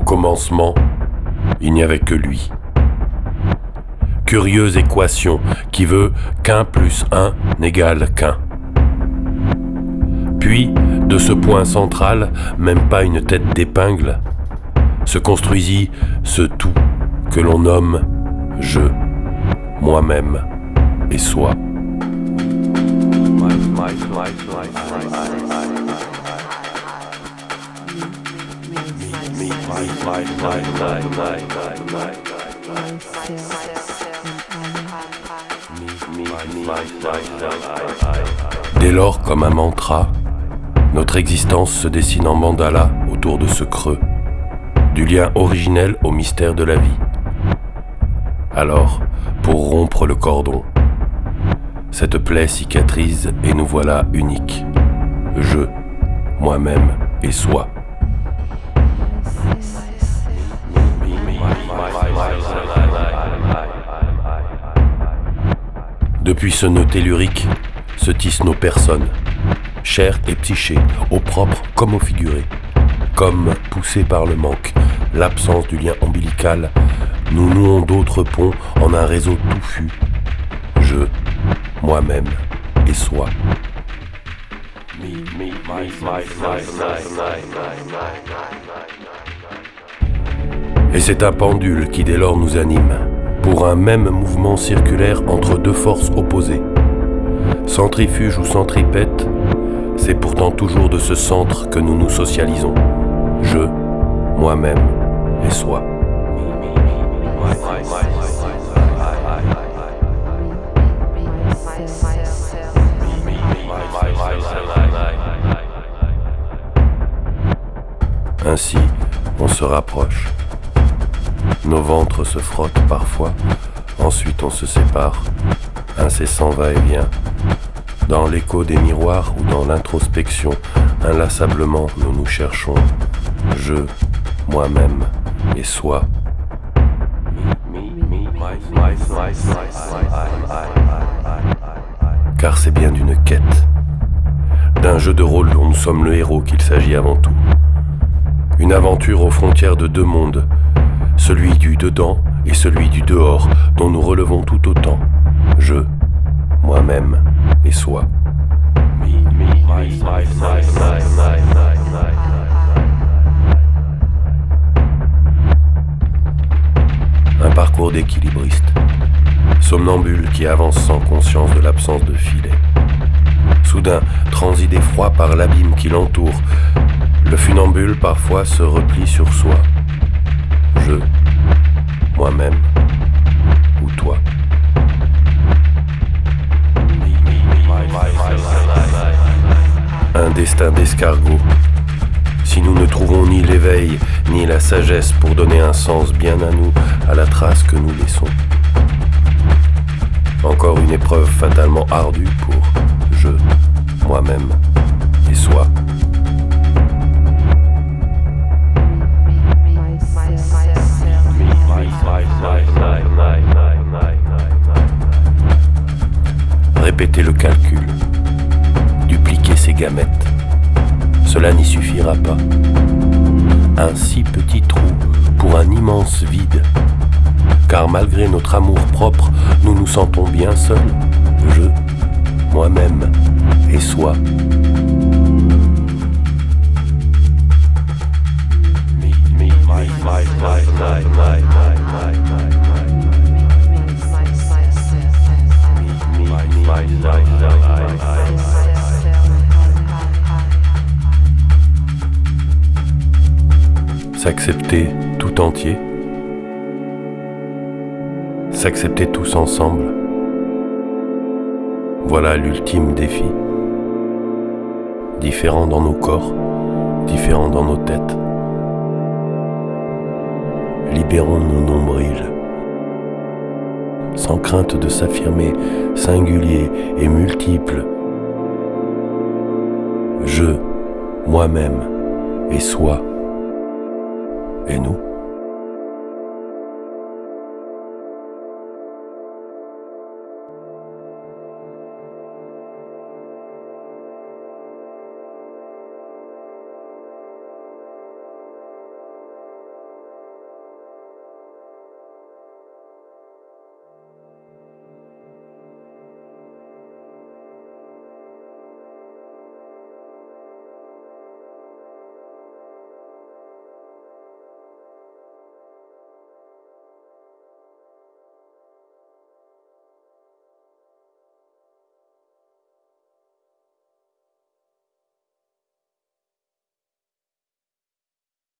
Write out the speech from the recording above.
commencement, il n'y avait que lui. Curieuse équation qui veut qu'un plus un n'égale qu'un. Puis, de ce point central, même pas une tête d'épingle, se construisit ce tout que l'on nomme je, moi-même et soi. Dès lors, comme un mantra, notre existence se dessine en mandala autour de ce creux, du lien originel au mystère de la vie. Alors, pour rompre le cordon, cette plaie cicatrise et nous voilà uniques. Je, moi-même et soi. Depuis ce nœud tellurique se tissent nos personnes, chair et psyché, au propre comme au figuré. Comme poussés par le manque, l'absence du lien ombilical, nous nouons d'autres ponts en un réseau touffu. Je, moi-même et soi. Et c'est un pendule qui dès lors nous anime pour un même mouvement circulaire entre deux forces opposées. Centrifuge ou centripète, c'est pourtant toujours de ce centre que nous nous socialisons. Je, moi-même et soi. Ainsi, on se rapproche. Nos ventres se frottent parfois, ensuite on se sépare, incessant va-et-vient. Dans l'écho des miroirs ou dans l'introspection, inlassablement nous nous cherchons, je, moi-même et soi. Car c'est bien d'une quête, d'un jeu de rôle dont nous sommes le héros qu'il s'agit avant tout. Une aventure aux frontières de deux mondes, celui du dedans et celui du dehors, dont nous relevons tout autant, je, moi-même et soi. Un parcours d'équilibriste, somnambule qui avance sans conscience de l'absence de filet. Soudain, transi d'effroi par l'abîme qui l'entoure, le funambule parfois se replie sur soi je, moi-même ou toi. Un destin d'escargot. Si nous ne trouvons ni l'éveil ni la sagesse pour donner un sens bien à nous, à la trace que nous laissons. Encore une épreuve fatalement ardue pour je, moi-même Cela n'y suffira pas. Un si petit trou pour un immense vide. Car malgré notre amour propre, nous nous sentons bien seuls. Je, moi-même et soi. S'accepter tout entier. S'accepter tous ensemble. Voilà l'ultime défi. Différent dans nos corps, différent dans nos têtes. Libérons nos nombrils. Sans crainte de s'affirmer singulier et multiple. Je, moi-même et soi et nous